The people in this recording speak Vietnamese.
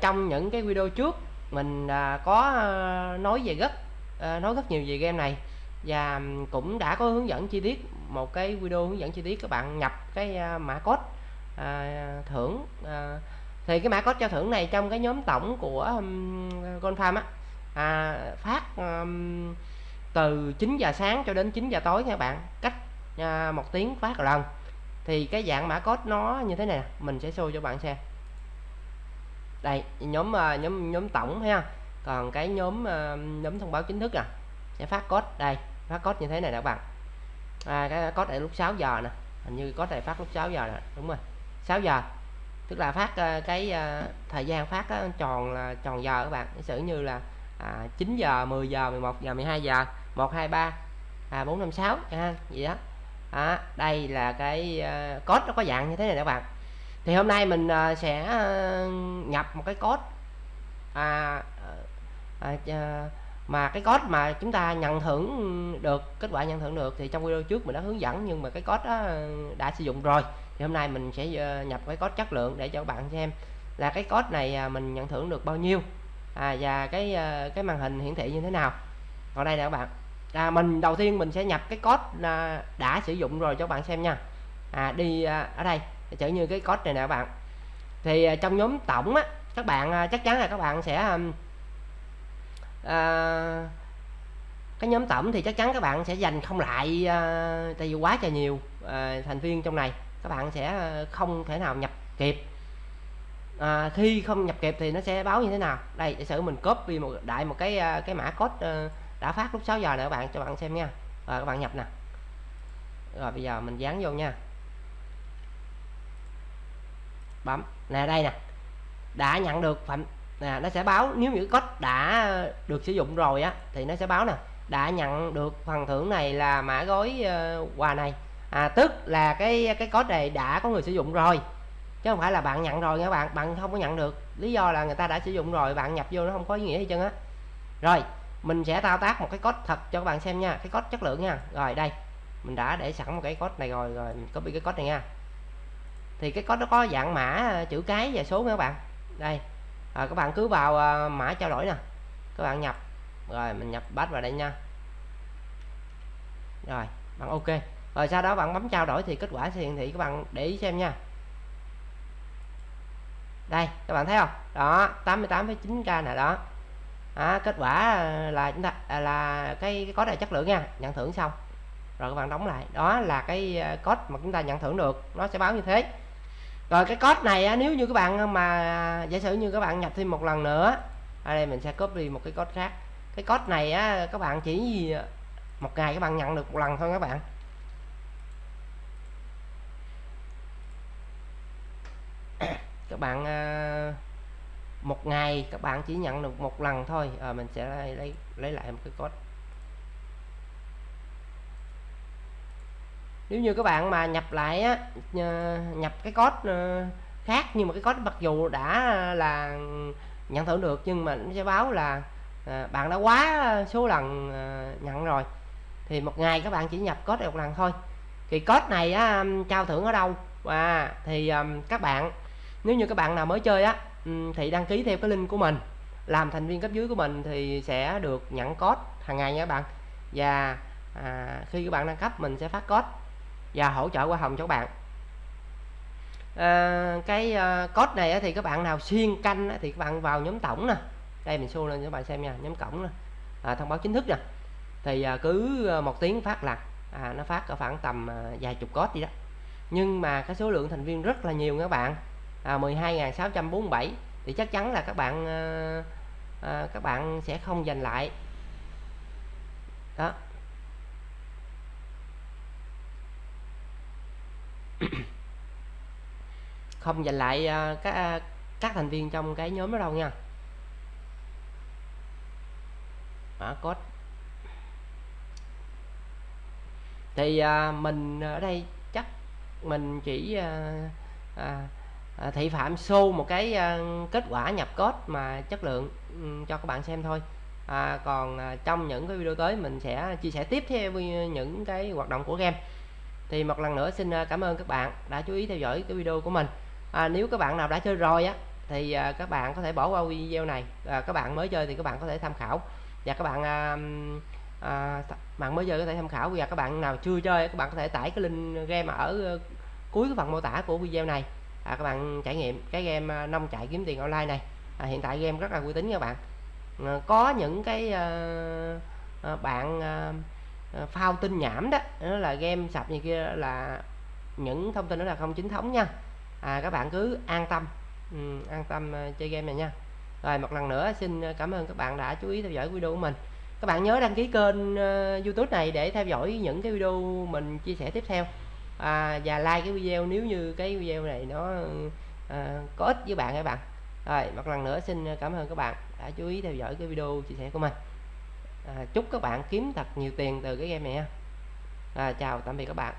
trong những cái video trước mình à, có à, nói về rất à, ờ, nói rất nhiều về game này. Và cũng đã có hướng dẫn chi tiết một cái video hướng dẫn chi tiết các bạn nhập cái à, mã code à, thưởng à, thì cái mã code cho thưởng này trong cái nhóm tổng của um, Gold Farm á à, phát um, từ 9 giờ sáng cho đến 9 giờ tối nha các bạn cách à, một tiếng phát một lần thì cái dạng mã code nó như thế này mình sẽ show cho bạn xem đây nhóm ờ, nhóm nhóm tổng ha. Còn cái nhóm ờ, nhóm thông báo chính thức à sẽ phát code. Đây phát code như thế này nè các bạn. À, cái code này lúc 6 giờ nè hình như có này phát lúc 6 giờ nè đúng rồi. 6 giờ tức là phát ờ, cái thời gian phát tròn là tròn giờ các bạn. Sử như là à, 9 giờ 10 giờ 11 giờ 12 giờ 1 2 3 à, 4 5 6 ha gì đó. À, đây là cái uh, code nó có dạng như thế này các bạn thì hôm nay mình ờ, sẽ ờ, nhập một cái code. À, à, mà cái code mà chúng ta nhận thưởng được kết quả nhận thưởng được thì trong video trước mình đã hướng dẫn nhưng mà cái code đó đã sử dụng rồi. Thì hôm nay mình sẽ nhập cái code chất lượng để cho các bạn xem là cái code này à, mình nhận thưởng được bao nhiêu à, và cái cái màn hình hiển thị như thế nào. Còn đây nè các bạn. À, mình đầu tiên mình sẽ nhập cái code à, đã sử dụng rồi cho các bạn xem nha. À, đi à, ở đây chở như cái code này nè các bạn. Thì à, trong nhóm tổng á các bạn à, chắc chắn là các bạn sẽ à, cái nhóm tổng thì chắc chắn các bạn sẽ dành không lại à, tại vì quá trời nhiều à, thành viên trong này. Các bạn sẽ à, không thể nào nhập kịp. À, khi không nhập kịp thì nó sẽ báo như thế nào? Đây giả sử mình copy một đại một cái cái mã code đã phát lúc 6 giờ nè các bạn cho bạn xem nha. Rồi các bạn nhập nè. Rồi bây giờ mình dán vô nha bấm. Nè đây nè. Đã nhận được phạm nè nó sẽ báo nếu như code đã được sử dụng rồi á thì nó sẽ báo nè. Đã nhận được phần thưởng này là mã gói uh, quà này. À, tức là cái cái code này đã có người sử dụng rồi chứ không phải là bạn nhận rồi nha bạn. Bạn không có nhận được. Lý do là người ta đã sử dụng rồi bạn nhập vô nó không có ý nghĩa gì chân á. Rồi mình sẽ thao tác một cái code thật cho các bạn xem nha cái code chất lượng nha. Rồi đây mình đã để sẵn một cái code này rồi rồi mình copy cái code này nha thì cái có nó có dạng mã ờ, chữ cái và số nha các bạn. Đây. À, các bạn cứ vào ờ, mã trao đổi nè. Các bạn nhập. Rồi mình nhập bắt vào đây nha. Rồi bạn ok. Rồi sau đó bạn bấm trao đổi thì kết quả sẽ hiển thị các bạn để ý xem nha. Đây các bạn thấy không? Đó 88,9k nè đó. À, kết quả ờ, là chúng ta à, là cái, cái có này chất lượng nha. Nhận thưởng xong. Rồi các bạn đóng lại. Đó là cái code mà chúng ta nhận thưởng được. Nó sẽ báo như thế rồi cái code này nếu như các bạn mà giả sử như các bạn nhập thêm một lần nữa ở đây mình sẽ copy một cái code khác. Cái code này á, các bạn chỉ một ngày các bạn nhận được một lần thôi các bạn. Các bạn ờ, một ngày các bạn chỉ nhận được một lần thôi. À, mình sẽ lấy lấy lại một cái code. Nếu như các bạn mà nhập lại á nhập cái code ờ, khác nhưng mà cái code mặc dù đã là nhận thưởng được nhưng mà nó sẽ báo là à, bạn đã quá số lần à, nhận rồi. Thì một ngày các bạn chỉ nhập code một lần thôi. Thì code này á, trao thưởng ở đâu? Và thì um, các bạn nếu như các bạn nào mới chơi á thì đăng ký theo cái link của mình. Làm thành viên cấp dưới của mình thì sẽ được nhận code hàng ngày nha các bạn. Và à, khi các bạn đăng cấp mình sẽ phát code và hỗ trợ qua hồng cho các bạn. À, cái uh, code này thì các bạn nào xuyên canh thì các bạn vào nhóm tổng nè. Đây mình show lên cho các bạn xem nha nhóm cổng nè. À, thông báo chính thức nè. Thì à, cứ một tiếng phát là à, nó phát ở khoảng tầm à, vài chục code đi đó. Nhưng mà cái số lượng thành viên rất là nhiều các bạn. À, 12.647 thì chắc chắn là các bạn à, à, các bạn sẽ không giành lại. Đó. không giành lại ờ, các ờ, các thành viên trong cái nhóm đó đâu nha. Mã code. Thì ờ, mình ở đây chắc mình chỉ à, à, thị phạm show một cái à, kết quả nhập code mà chất lượng um, cho các bạn xem thôi. À, còn à, trong những cái video tới mình sẽ chia sẻ tiếp theo những cái hoạt động của game thì một lần nữa xin à, cảm ơn các bạn đã chú ý theo dõi cái video của mình. À, nếu các bạn nào đã chơi rồi á thì à, các bạn có thể bỏ qua video này. À, các bạn mới chơi thì các bạn có thể tham khảo. Và các bạn à, à, bạn mới chơi có thể tham khảo. Và các bạn nào chưa chơi các bạn có thể tải cái link game ở ờ, cuối cái phần mô tả của video này. À, các bạn trải nghiệm cái game à, nông chạy kiếm tiền online này. À, hiện tại game rất là uy tín các bạn. À, có những cái à, à, bạn à, Ờ, phao tin nhảm đó nó là game sập như kia là những thông tin đó là không chính thống nha. À, các bạn cứ an tâm ừ, an tâm ờ, chơi game này nha. Rồi một lần nữa xin ờ, cảm ơn các bạn đã chú ý theo dõi video của mình. Các bạn nhớ đăng ký kênh uh, youtube này để theo dõi những cái video mình chia sẻ tiếp theo. À, và like cái video nếu như cái video này nó uh, có ích với bạn các bạn. Rồi một lần nữa xin cảm ơn các bạn đã chú ý theo dõi cái video chia sẻ của mình à, chúc các bạn kiếm thật nhiều tiền từ cái game này nha à, chào tạm biệt các bạn.